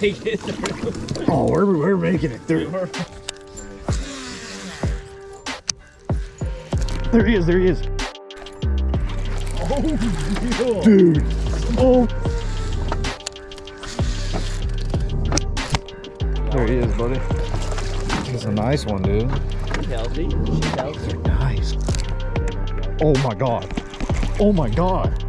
Make it through. Oh, we're, we're making it through. There he is, there he is. Oh, Dude. Oh. There he is, buddy. He's a nice one, dude. She's healthy. She's healthy. Nice. Oh my god. Oh my god.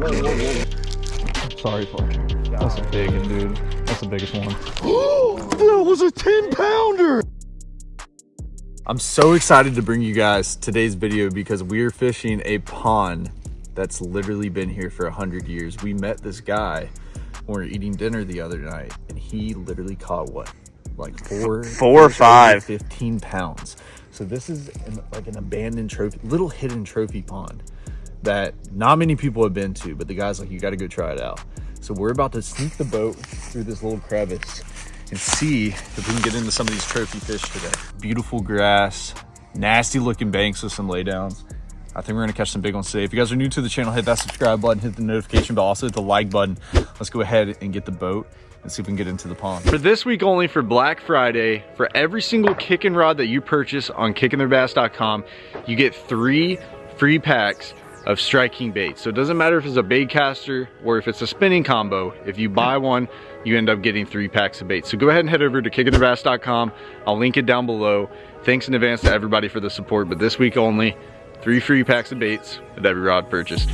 Sorry, Fletcher. That's a big one, dude. That's the biggest one. that was a 10 pounder! I'm so excited to bring you guys today's video because we're fishing a pond that's literally been here for a hundred years. We met this guy when we were eating dinner the other night and he literally caught what? Like four, Four or fish five. 15 pounds. So this is an, like an abandoned trophy, little hidden trophy pond that not many people have been to, but the guy's like, you got to go try it out. So we're about to sneak the boat through this little crevice and see if we can get into some of these trophy fish today. Beautiful grass, nasty looking banks with some laydowns. I think we're gonna catch some big ones today. If you guys are new to the channel, hit that subscribe button, hit the notification bell, also hit the like button. Let's go ahead and get the boat and see if we can get into the pond. For this week only for Black Friday, for every single kicking rod that you purchase on kickingtheirbass.com, you get three free packs of striking baits. So it doesn't matter if it's a bait caster or if it's a spinning combo. If you buy one, you end up getting three packs of baits. So go ahead and head over to kickingtheirbass.com. I'll link it down below. Thanks in advance to everybody for the support, but this week only, three free packs of baits with every rod purchased.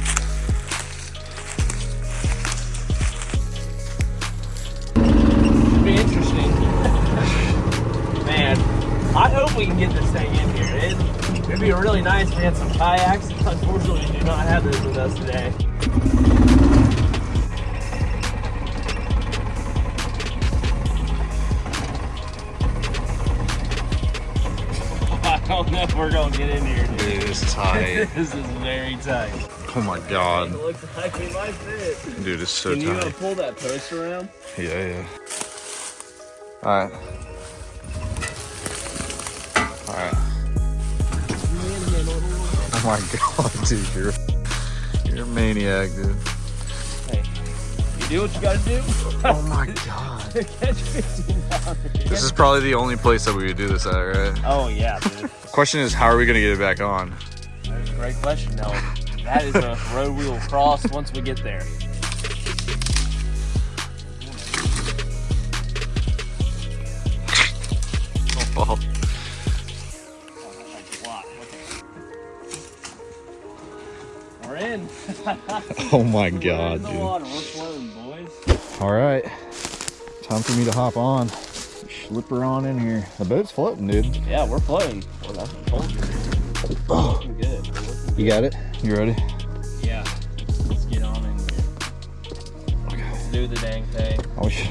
I hope we can get this thing in here. It, it'd be a really nice to have some kayaks. Unfortunately, we do not have those with us today. I don't know if we're gonna get in here, dude. Dude, it's tight. This is very tight. oh my God. It looks like we might fit. Dude, it's so tight. Can you uh, pull that post around? Yeah, yeah. All right. My god, dude, you're you're a maniac, dude. Hey, you do what you gotta do. Oh my god. Catch 15 pounders. This is probably the only place that we would do this at, right? Oh yeah, dude. Question is, how are we gonna get it back on? That's a great question. No, that is a road we will cross once we get there. Oh, oh my We're god, dude. We're floating, boys. All right, time for me to hop on. Slip her on in here. The boat's floating, dude. Yeah, we're floating. Well, that's what I told you. Looking good. Looking You got it? You ready? Yeah. Let's get on in here. Let's do the dang thing. Oh, sh-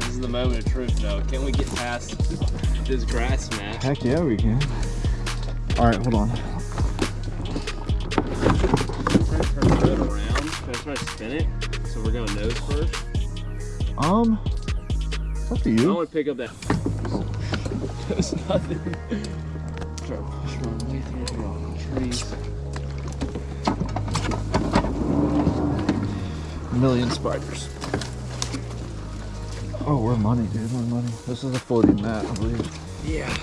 This is the moment of truth, though. Can we get past this grass man? heck yeah, we can. All right, hold on. Try to spin it? So we're going nose first. Um, it's up to you. I want to pick up that. There's nothing. Try to push my way through the rock trees. million spiders. Oh, we're money, dude. We're money. This is a floating mat, I believe. Yeah.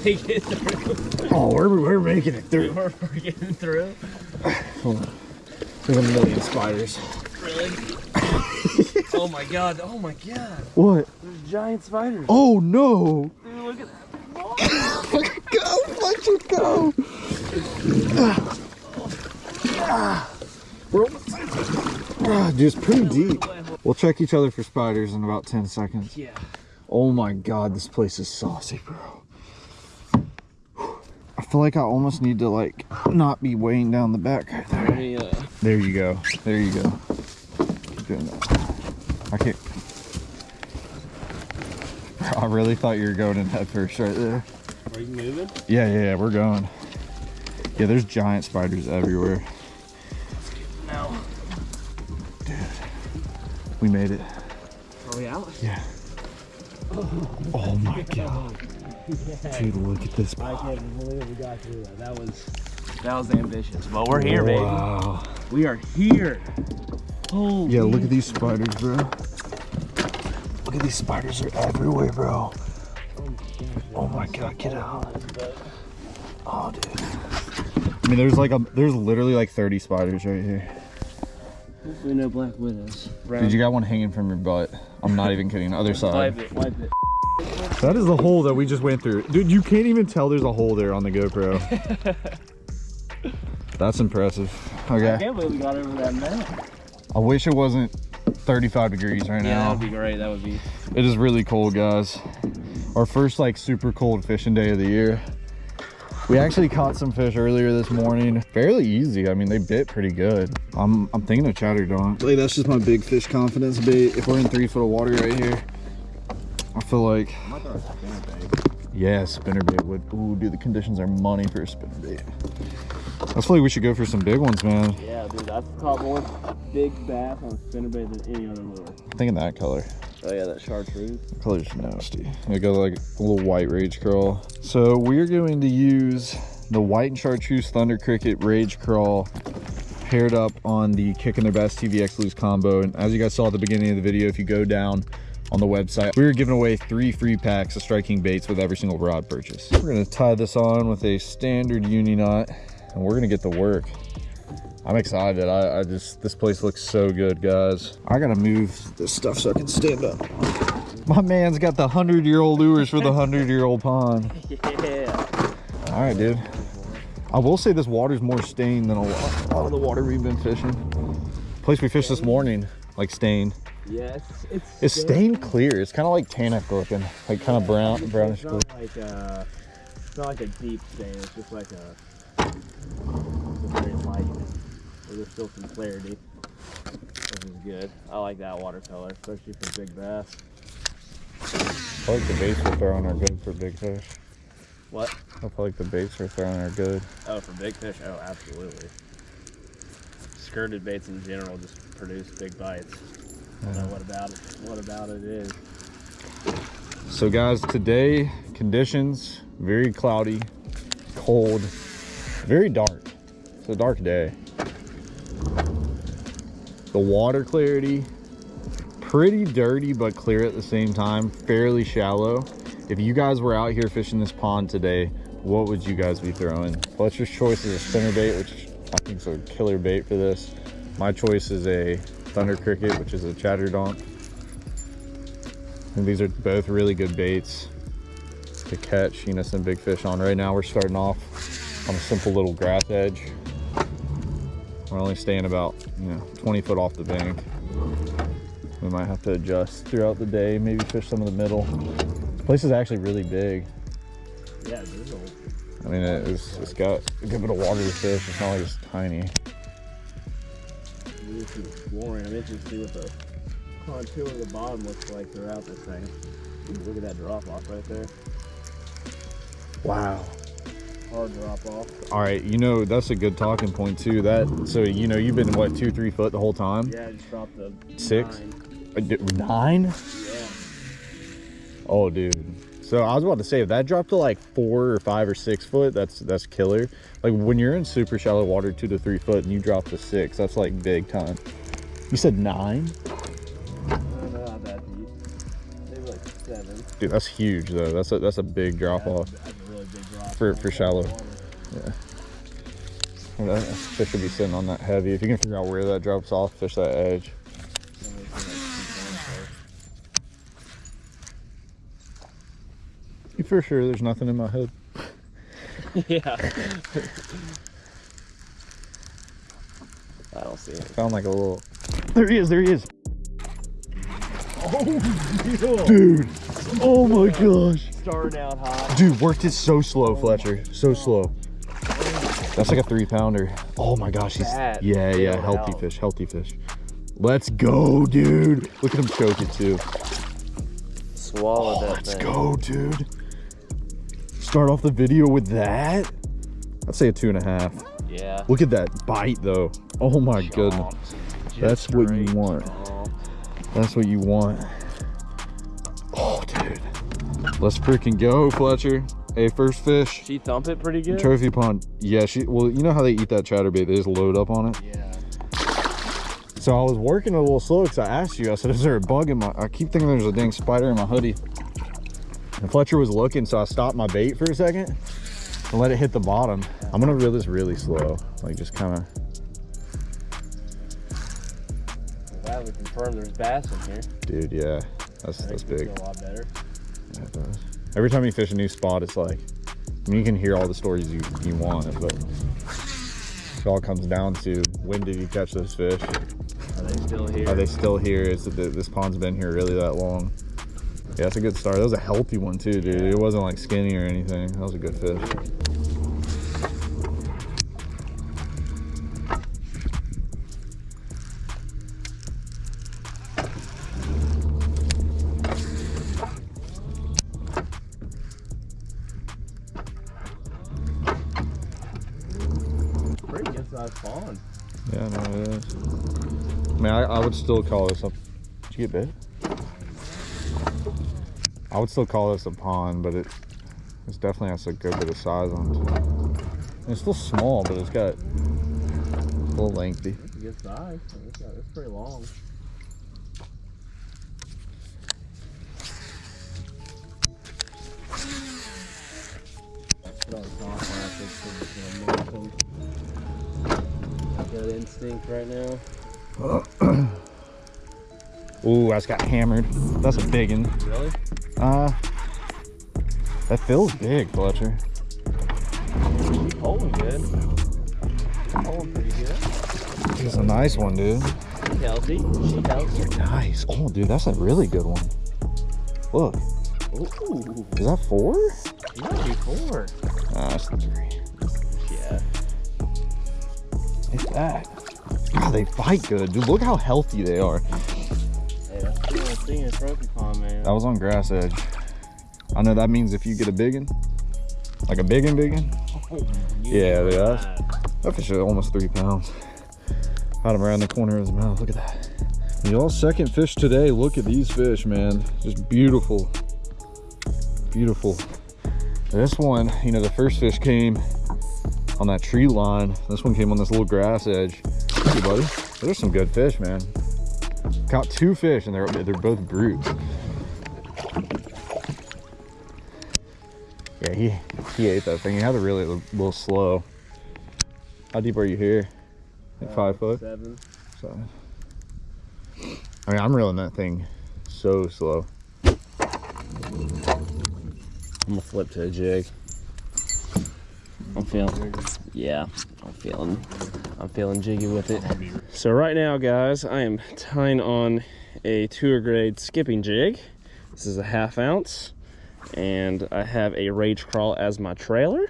Make it through. Oh, we're, we're making it through. We're, we're getting through. Hold on. There's a million spiders. Really? oh my god! Oh my god! What? There's giant spiders. Oh no! Dude, look at that. go, let you go! We're almost Ah, dude, it's pretty deep. We'll check each other for spiders in about 10 seconds. Yeah. Oh my god, this place is saucy, bro. I feel like I almost need to like not be weighing down the back right there. Uh, There you go. There you go. Keep doing that. I can't. I really thought you were going in head first right there. are you moving? Yeah, yeah, yeah, we're going. Yeah, there's giant spiders everywhere. No. We made it. Are we out? Yeah. Oh my god. Dude, look at this. I can't believe we got through that. That was that was ambitious. But we're here, baby. Wow. We are here. Holy Yeah, look at these spiders, bro. Look at these spiders are everywhere, bro. Oh my god, get out. Oh, dude. I mean, there's like a, there's literally like 30 spiders right here. Hopefully no black widows. Dude, you got one hanging from your butt. I'm not even kidding. Other side. Wipe it, wipe it. That is the hole that we just went through. Dude, you can't even tell there's a hole there on the GoPro. That's impressive. Okay. I can't believe we got over that man. I wish it wasn't 35 degrees right Yeah, that now. would be great. That would be. It is really cold, guys. Our first like super cold fishing day of the year. We actually caught some fish earlier this morning. Fairly easy. I mean, they bit pretty good. I'm I'm thinking of chatterdon. Like that's just my big fish confidence bait. If we're in three foot of water right here, I feel like yeah, spinner bait would. Ooh, dude, the conditions are money for a spinner bait. I feel like we should go for some big ones, man. Yeah, dude, I've caught more big bass on a spinnerbait than any other lure. I'm thinking that color. Oh yeah, that chartreuse. The color's nasty. We got like a little white rage crawl. So we're going to use the white and chartreuse thunder cricket rage crawl paired up on the Kicking Their Bass TVX loose combo. And as you guys saw at the beginning of the video, if you go down on the website, we were giving away three free packs of striking baits with every single rod purchase. We're gonna tie this on with a standard uni knot and we're gonna get to work. I'm excited. I, I just, this place looks so good, guys. I gotta move this stuff so I can stand up. My man's got the hundred year old lures for the hundred year old pond. Yeah. All right, dude. I will say this water's more stained than a lot, a lot of the water we've been fishing. Place we fished this morning, like stained. Yeah, it's it's, It's stained clear. It's kind of like tannic looking, like kind of brown, brownish It's blue. not like a, it's not like a deep stain. It's just like a, it's a very light. Where there's still some clarity, which is good. I like that watercolor, especially for big bass. I like the baits we're throwing are good for big fish. What? I feel like the baits we're throwing are good. Oh, for big fish? Oh, absolutely. Skirted baits in general just produce big bites. What about it. What about it is? So guys, today conditions very cloudy, cold, very dark. It's a dark day. The water clarity, pretty dirty but clear at the same time, fairly shallow. If you guys were out here fishing this pond today, what would you guys be throwing? Fletcher's choice is a spinner bait, which I think is a killer bait for this. My choice is a thunder cricket, which is a chatterdonk. And these are both really good baits to catch, you know, some big fish on. Right now we're starting off on a simple little grass edge. We're only staying about, you know, 20 foot off the bank. We might have to adjust throughout the day, maybe fish some of the middle. This place is actually really big. Yeah, there's a I mean, it's, it's got a good bit of water to fish. It's not like it's tiny. Exploring. I'm interested to see what the contour of the bottom looks like throughout this thing. Ooh, look at that drop off right there. Wow. Hard drop off. All right, you know, that's a good talking point too. That, so, you know, you've been, what, two, three foot the whole time? Yeah, I just dropped the Six? nine. Uh, Nine? Yeah. Oh, dude. So I was about to say, if that dropped to like four or five or six foot, that's that's killer. Like when you're in super shallow water, two to three foot, and you drop to six, that's like big time. You said nine? Dude, that's huge though. That's a that's a big drop Yeah, off. That's, a really big drop. For- for shallow. water. That fish should be sitting on that heavy. If you can figure out where that drops off, fish that edge. Somebody can, like, keep going You for sure? There's nothing in my head. yeah. I don't see it. Found like a little. There he is. There he is. Oh, Dude. Oh my gosh. Starting out hot. Dude, worked it so slow, Fletcher. So slow. That's like a three pounder. Oh my gosh, he's Fat. yeah, yeah, healthy fish, healthy fish. Let's go, dude. Look at him choke it too. Swallowed Oh, that let's thing. go, dude. Start off the video with that. I'd say a two and a half. Yeah. Look at that bite though. Oh my goodness. Chomped. That's what you want. That's what you want. Oh, dude. Let's freaking go, Fletcher. Hey, first fish. She thump it pretty good. Trophy pond. Yeah, she. Well, you know how they eat that chatterbait? They just load up on it. Yeah. So I was working a little slow because I asked you. I said, "Is there a bug in my?" I keep thinking there's a dang spider in my hoodie. And Fletcher was looking, so I stopped my bait for a second and let it hit the bottom. I'm gonna reel this really slow, like just kind of. Glad we confirmed there's bass in here. Dude, yeah, that's that's big. A lot better. Yeah. Every time you fish a new spot, it's like, I mean, you can hear all the stories you, you want, but it all comes down to when did you catch those fish? Are they still here? Are they still here? Is it that this pond's been here really that long? Yeah, that's a good start. That was a healthy one too, dude. It wasn't like skinny or anything. That was a good fish. Pretty good sized pond. Yeah, no, it is. I mean, I, I would still call this a. Did you get bit? I would still call this a pond, but it it's definitely has a good bit of size on it. And It's still small, but it's got a little lengthy. That's a good size. It's, it's pretty long. Put on the soft plastic so it's gonna move them. Got instinct right now. Ooh, that's got hammered. That's a big one. Really? Uh, that feels big, Fletcher. She's holding good. Holding pretty good. It's a nice one, dude. She's healthy. She's healthy. Nice. Oh, dude, that's a really good one. Look, Ooh. is that four? Might be four. Ah, that's three. Yeah. It's that. God, they fight good, dude. Look how healthy they are. Thing trophy pond, man. That was on grass edge. I know that means if you get a big one, like a big one, big one, oh, Yeah, dude, that's- that fish is almost three pounds. Had him around the corner of his mouth. Look at that. Y'all second fish today. Look at these fish, man. Just beautiful. Beautiful. This one, you know, the first fish came on that tree line. This one came on this little grass edge. Hey, buddy. Those are some good fish, man. Caught two fish and they're they're both brutes. Yeah, he he ate that thing. He had to really a little slow. How deep are you here? Like uh, five foot. Seven. So, I mean, I'm reeling that thing so slow. I'm gonna flip to a jig. I'm feeling, yeah, I'm feeling, I'm feeling jiggy with it. So right now, guys, I am tying on a tour grade skipping jig. This is a half ounce, and I have a rage crawl as my trailer.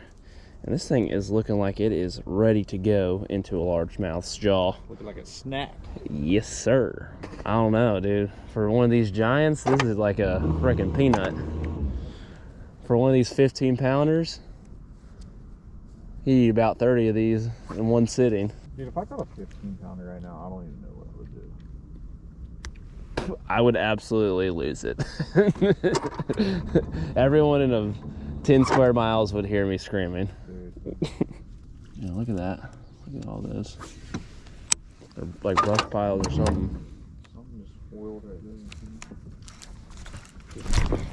And this thing is looking like it is ready to go into a largemouth's jaw. Looking like a snack. Yes, sir. I don't know, dude. For one of these giants, this is like a freaking peanut. For one of these 15 pounders, he eat about 30 of these in one sitting. Dude, if I got a 15 pounder right now, I don't even know what I would do. I would absolutely lose it. Everyone in a 10 square miles would hear me screaming. Yeah, look at that. Look at all this. They're like brush piles or something. Something just spoiled right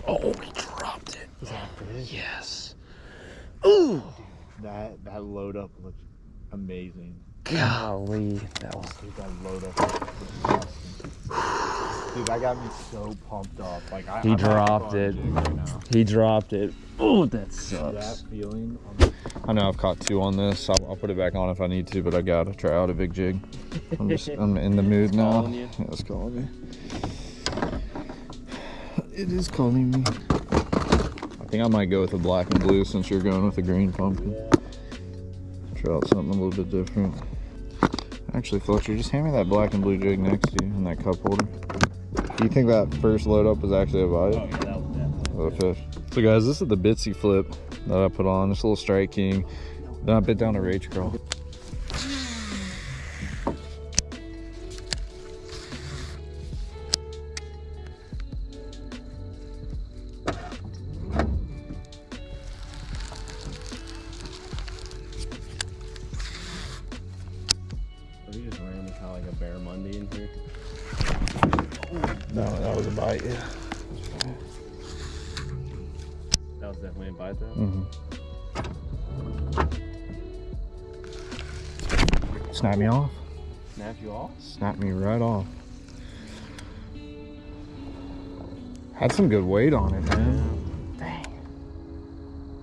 Oh, he dropped it. Yes. Ooh. That that load up looks amazing. Golly, that was Dude, that load up looks. Dude, that got me so pumped up. Like I, He I'm having dropped it. Right he dropped it. Oh, that sucks. That feeling. On I know I've caught two on this. I'll, I'll put it back on if I need to, but I gotta try out a big jig. I'm just I'm in the mood now. calling you? Yeah, it's calling me. It is calling me. I think I might go with the black and blue since you're going with the green pumpkin. Try out something a little bit different. Actually, Fletcher, just hand me that black and blue jig next to you and that cup holder. Do you think that first load up was actually a bite? Oh, yeah, that was definitely. a fish. So guys, this is the Bitsy flip that I put on, this little Strike King. Then I bit down a Rage Crawl. Bite. Yeah. That was definitely a bite though. Mm-hmm. Snap me off. Snap you off? Snap me right off. Had some good weight on it, man. Dang.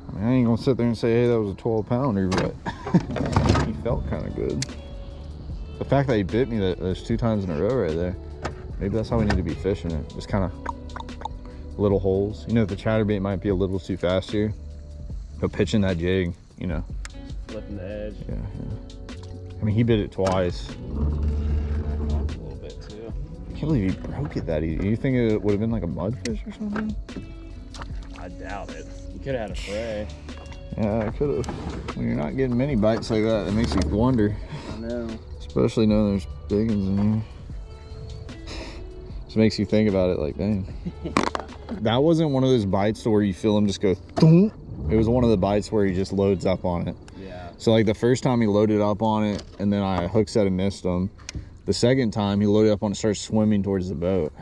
I mean, I ain't gonna sit there and say, hey, that was a 12 pounder, but he felt kind of good. The fact that he bit me that those two times in a row right there, maybe that's how we need to be fishing it. Just kind of little holes. You know, the chatterbait might be a little too fast here, but pitching that jig, you know, Lifting the edge. yeah, yeah. I mean, he bit it twice. A little bit too. I can't believe he broke it that easy. You think it would have been like a mudfish or something? I doubt it. You could have had a fray. Yeah, I could have. When you're not getting many bites like that, it makes you wonder. I know. Especially knowing there's big ones in here. Just makes you think about it like, dang. that wasn't one of those bites to where you feel him just go thunk. It was one of the bites where he just loads up on it. Yeah. So like the first time he loaded up on it and then I hook set and missed him. The second time he loaded up on it, started swimming towards the boat.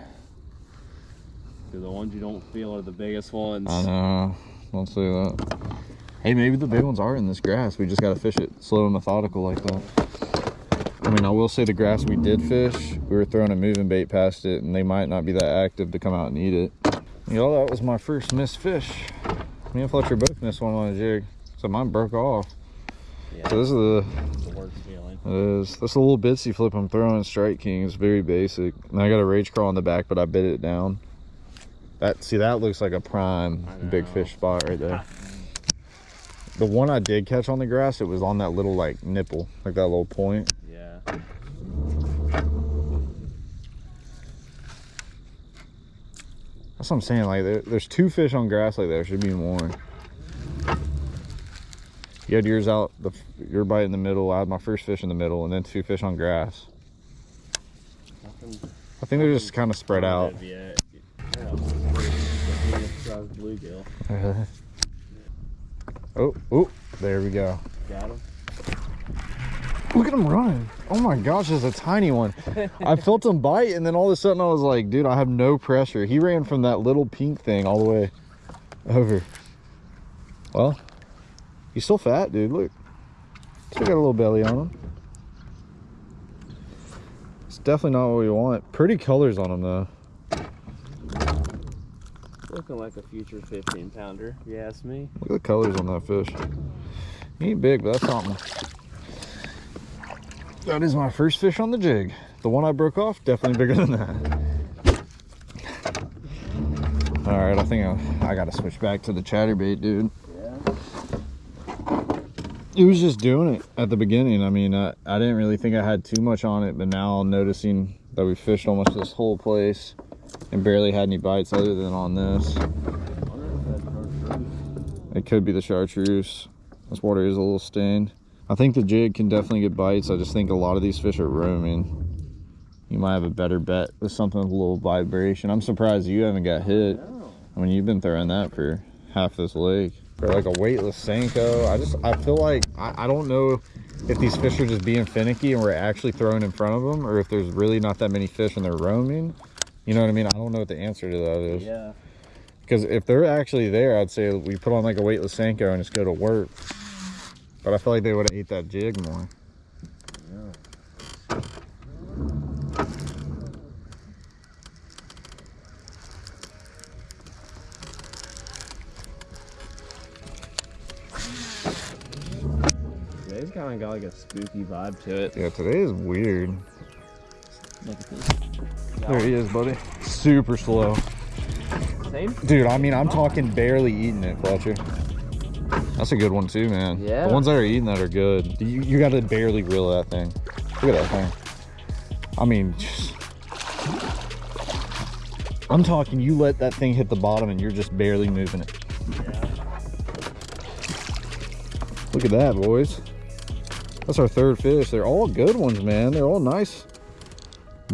the ones you don't feel are the biggest ones. I know. Don't say that. Hey, maybe the big ones are in this grass. We just gotta fish it slow and methodical like that. I mean, I will say the grass we did fish, we were throwing a moving bait past it, and they might not be that active to come out and eat it. You know, that was my first missed fish. Me and Fletcher both missed one on a jig, so mine broke off. Yeah. So this is the the worst feeling. it is. That's a little bitsy flip I'm throwing Strike King. It's very basic. And I got a rage crawl on the back, but I bit it down. That see that looks like a prime big fish spot right there. The one I did catch on the grass, it was on that little like nipple, like that little point. That's what I'm saying. Like there, there's two fish on grass like there. Should be more. You had yours out, the your bite in the middle. I had my first fish in the middle, and then two fish on grass. Nothing. I think they're just kind of spread out. Yeah. Yeah. Size bluegill. oh, oh, there we go. Got him. Look at him running. Oh my gosh, it's a tiny one. I felt him bite, and then all of a sudden I was like, dude, I have no pressure. He ran from that little pink thing all the way over. Well, he's still fat, dude. Look. Still got a little belly on him. It's definitely not what we want. Pretty colors on him, though. Looking like a future 15 pounder, if you ask me. Look at the colors on that fish. He ain't big, but that's something. That is my first fish on the jig. The one I broke off, definitely bigger than that. All right, I think I, I gotta switch back to the chatterbait, dude. Yeah. It was just doing it at the beginning. I mean, I, I didn't really think I had too much on it, but now I'm noticing that we fished almost this whole place and barely had any bites other than on this. It could be the chartreuse. This water is a little stained. I think the jig can definitely get bites. I just think a lot of these fish are roaming. You might have a better bet with something with a little vibration. I'm surprised you haven't got hit. I mean, you've been throwing that for half this lake. For like a weightless Senko, I just, I feel like, I, I don't know if these fish are just being finicky and we're actually throwing in front of them or if there's really not that many fish and they're roaming. You know what I mean? I don't know what the answer to that is. Yeah. Because if they're actually there, I'd say we put on like a weightless Senko and just go to work. But I feel like they would have ate that jig more. Today's kind of got like a spooky vibe to it. Yeah, today is weird. Look at this. There he is, buddy. Super slow. Same? Dude, I mean, I'm talking barely eating it, Fletcher. That's a good one too, man. Yeah. The ones that are eating that are good. You, you got to barely reel that thing. Look at that thing. I mean, just- I'm talking you let that thing hit the bottom and you're just barely moving it. Yeah. Look at that, boys. That's our third fish. They're all good ones, man. They're all nice.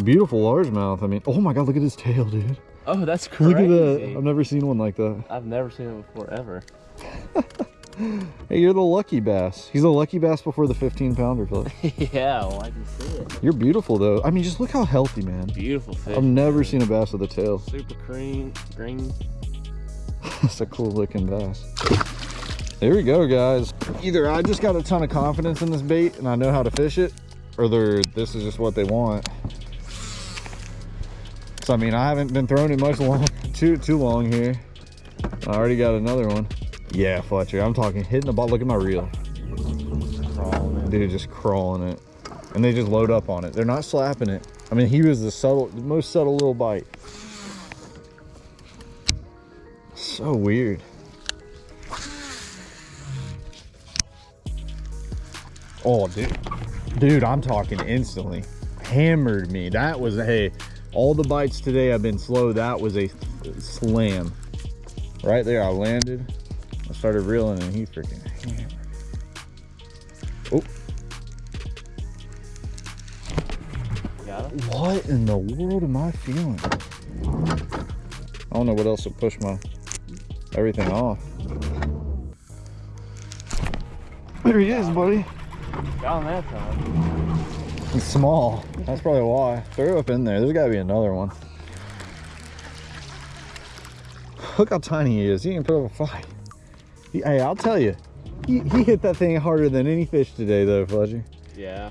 Beautiful largemouth. I mean, oh my God, look at his tail, dude. Oh, that's crazy. Look at that. I've never seen one like that. I've never seen it before, ever. hey, you're the lucky bass. He's a lucky bass before the 15 pounder fish. yeah, well, I can see it. You're beautiful though. I mean, just look how healthy, man. Beautiful fish. I've never seen a bass with a tail. super green, green. That's a cool looking bass. There we go, guys. Either I just got a ton of confidence in this bait and I know how to fish it, or they're, this is just what they want. So, I mean, I haven't been throwing it much long, too, too long here. I already got another one. Yeah, Fletcher, I'm talking hitting the ball. Look at my reel. Crawling. Dude, just crawling it. And they just load up on it. They're not slapping it. I mean, he was the subtle, the most subtle little bite. So weird. Oh, dude. Dude, I'm talking instantly. Hammered me. That was, hey, all the bites today have been slow. That was a slam. Right there, I landed. I started reeling and he freaking hammered. Oh, Got him? what in the world am I feeling? I don't know what else will push my everything off. There he is, buddy. Got him that time. He's small. That's probably why. Throw up in there. There's gotta be another one. Look how tiny he is. He can put up a fight. He- hey, I'll tell you. He, he hit that thing harder than any fish today, though, Fletcher. Yeah.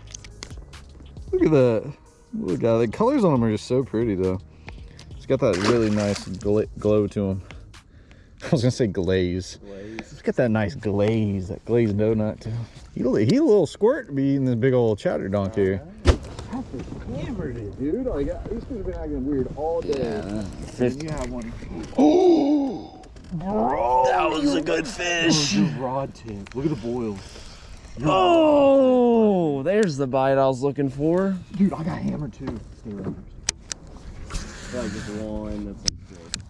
Look at that. Look at that. The colors on him are just so pretty, though. It's got that really nice gl glow to him. I was gonna say glaze. Blaze. It's got that nice glaze, that glazed donut too. He, a he a little squirt to be eating this big old chowder donk here. hammered it, dude. Like these fish have been acting weird all day. Yeah. you have one. Oh, bro! That was a good fish. rod tip. Look at the boils, Oh, there's the bite I was looking for. dude. I got hammered too. Stay right I feel like it's one that's like good.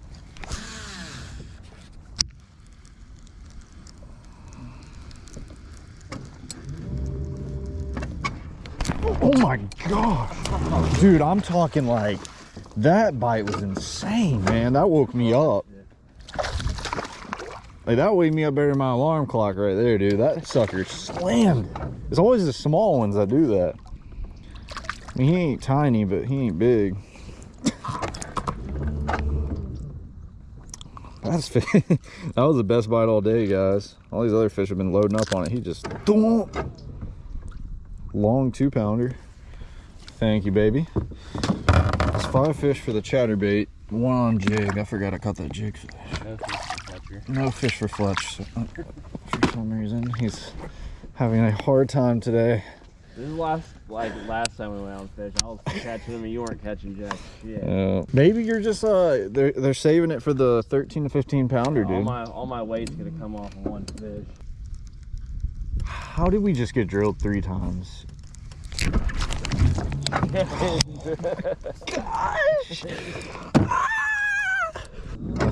Oh my gosh. Dude, I'm talking like that bite was insane, man. That woke me up. Like that woke me up better than my alarm clock right there, dude. That sucker slammed. It's always the small ones that do that. I mean, he ain't tiny, but he ain't big. That's that was the best bite all day, guys. All these other fish have been loading up on it. He just long two pounder. Thank you, baby. It's five fish for the chatterbait, one on jig. I forgot I caught that jig fish. No fish. No fish for Fletch. So, uh, for some reason, he's having a hard time today. This is last like last time we went on fish. I was catching them and you weren't catching jack shit. Uh, maybe you're just uh, they're they're saving it for the 13 to 15 pounder, all dude. my all my weight's gonna come off of one fish. How did we just get drilled three times? I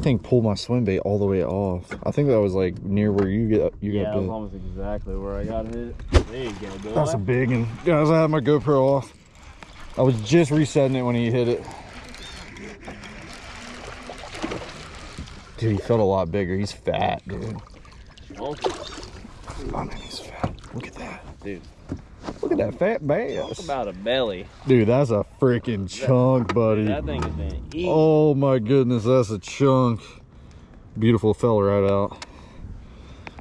think pull my swim bait all the way off. I think that was like near where you get you yeah, got bit. almost exactly where I got hit. There you go, boy. That's a big one. Guys, I had my GoPro off. I was just resetting it when he hit it. Dude, he felt a lot bigger. He's fat, dude. Oh, oh I mean, he's fat. Look at that. dude, Look at that fat bass. talk about a belly. Dude, that's a freaking chunk, buddy. That thing has been eating. Oh my goodness, that's a chunk. Beautiful fell right out.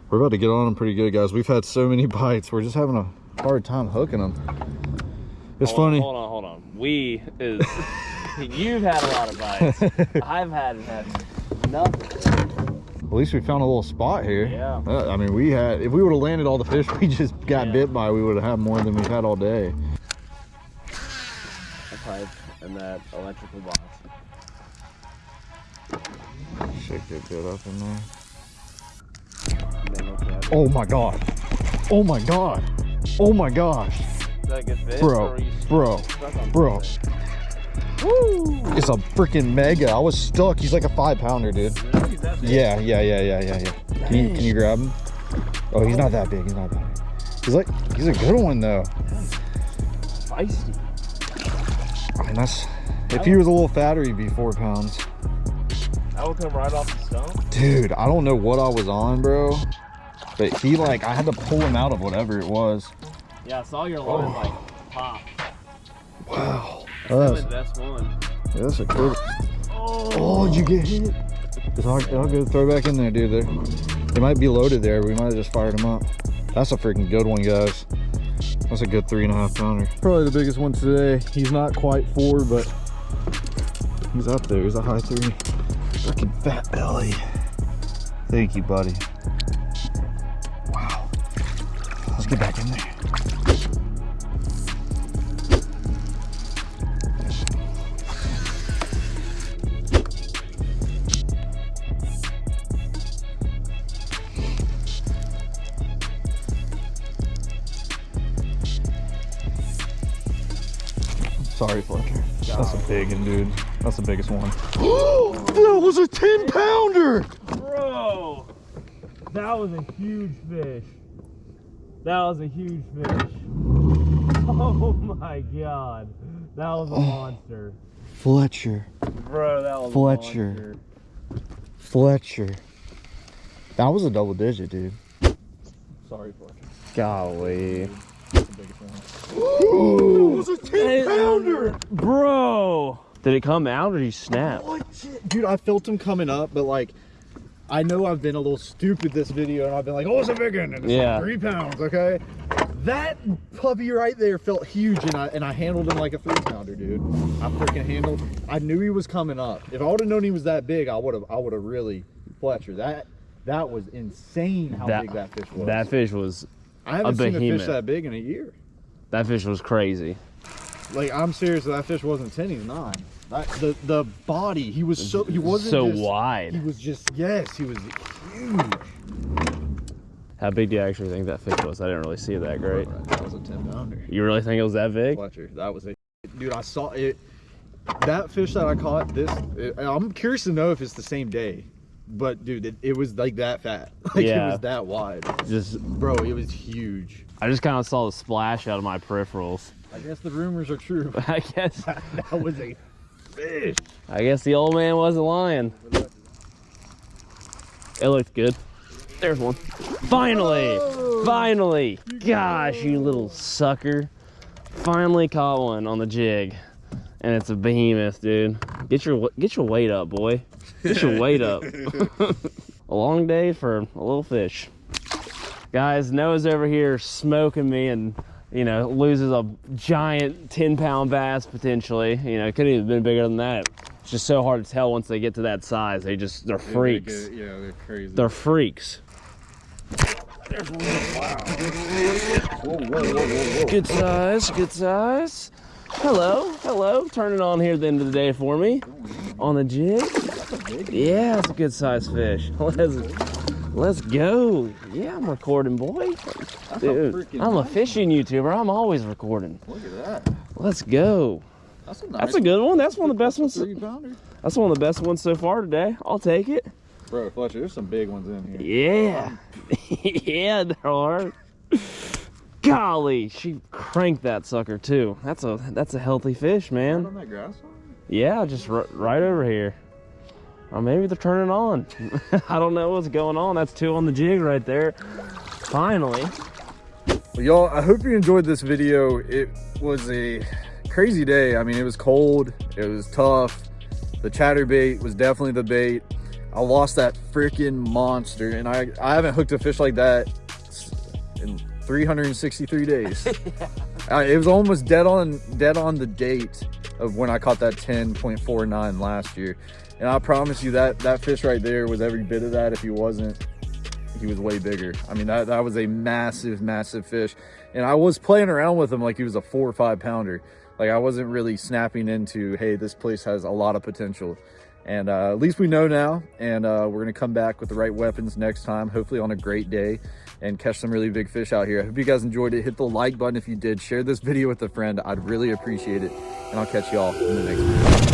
We're about to get on him pretty good, guys. We've had so many bites. We're just having a hard time hooking them. It's hold funny. On, hold on, hold on. We is you've had a lot of bites. I've had had nothing. At least we found a little spot here. Yeah. Uh, I mean, we had, if we would have landed all the fish we just got Yeah. bit by, we would have had more than we've had all day. A pipe and that electrical box. Shake that bit up in there. And then look at it. Oh my God. Oh my God. Oh my gosh. Is that a good fish? Bro, or are you bro, bro. Something? It's a freaking mega. I was stuck. He's like a five pounder, dude. Really? Yeah, yeah, yeah, yeah, yeah, yeah. Can you, can you grab him? Oh, he's not that big. He's not that big. He's like, he's a good one though. Feisty. I mean, that's, if he was a little fatter, he'd be four pounds. That would come right off the stump. Dude, I don't know what I was on, bro. But he like, I had to pull him out of whatever it was. Yeah, I saw your line oh. like pop. Wow. That's the best one. Yeah, that's a good. Oh, Oh, did you get hit? It's hard. I'll go throw back in there, dude. There, they might be loaded there. We might have just fired them up. That's a freaking good one, guys. That's a good three and a half pounder. Probably the biggest one today. He's not quite four, but he's up there. He's a high three. Freaking fat belly. Thank you, buddy. Wow. Let's get back in there. That's the biggest one. that was a 10 pounder! bro, that was a huge fish. That was a huge fish. Oh my god, that was a oh. monster, Fletcher. bro. That was Fletcher. A monster. Fletcher. That was a double digit, dude. Sorry, Fletcher. Golly, That's the biggest one. it was a 10 pounder! bro. Did it come out or you snap? What? Dude, I felt him coming up, but like, I know I've been a little stupid this video, and I've been like, oh, it's a big one, and it's Yeah. like three pounds, okay? That puppy right there felt huge, and I and I handled him like a three pounder, dude. I freaking handled. I knew he was coming up. If I would have known he was that big, I would have. I would have really Fletcher. That that was insane how That- big that fish was. That fish was I haven't seen a fish that big in a year. that fish was crazy. Like I'm serious. That fish wasn't ten. He's nine. That, the the body. He was so. He wasn't so just- wide. He was just yes. He was huge. How big do you actually think that fish was? I didn't really see it that great. That was a ten pounder. You really think it was that big? Fletcher. That was it. Dude, I saw it. That fish that I caught, this, it, I'm curious to know if it's the same day. But dude, it, it was like that fat. Like Yeah. it was that wide. Just, Bro, it was huge. I just kind of saw the splash out of my peripherals. I guess the rumors are true. I guess, that was a fish. I guess the old man wasn't lying. It looked good. There's one. Finally, finally. Gosh, you little sucker. Finally caught one on the jig, and it's a behemoth, dude. Get your get your weight up, boy. Get your weight up. a long day for a little fish. Guys, Noah's over here smoking me and, you know, loses a giant 10 pound bass potentially. You know, it could have been bigger than that. It's just so hard to tell once they get to that size. They just, they're freaks. Yeah, they're crazy. They're freaks. whoa, whoa, whoa, whoa, whoa. Good size, good size. Hello, hello. Turning on here at the end of the day for me. On the jig. Yeah, it's a good size fish. Let's, let's go. Yeah, I'm recording, boy. Dude, freaking I'm a fishing YouTuber. I'm always recording. Look at that. Let's go. That's a nice That's a good one. That's one of the best ones. three pounder. That's one of the best ones so far today. I'll take it. Bro, Fletcher, there's some big ones in here. Yeah. yeah, there are. Golly, she cranked that sucker too. That's a that's a healthy fish, man. on that grass Yeah, just right over here. Or maybe they're turning on. I don't know what's going on. That's two on the jig right there. Finally. Well, y'all, I hope you enjoyed this video. It was a crazy day. I mean, it was cold. It was tough. The chatterbait was definitely the bait. I lost that freaking monster, and I, I haven't hooked a fish like that 363 days. uh, it was almost dead on dead on the date of when I caught that 10.49 last year. And I promise you that that fish right there was every bit of that. If he wasn't, he was way bigger. I mean, that, that was a massive, massive fish. And I was playing around with him like he was a four or five pounder. Like I wasn't really snapping into, hey, this place has a lot of potential. And uh, at least we know now. And uh, we're going to come back with the right weapons next time, hopefully on a great day and catch some really big fish out here. I hope you guys enjoyed it. Hit the like button if you did. Share this video with a friend. I'd really appreciate it. And I'll catch y'all in the next video.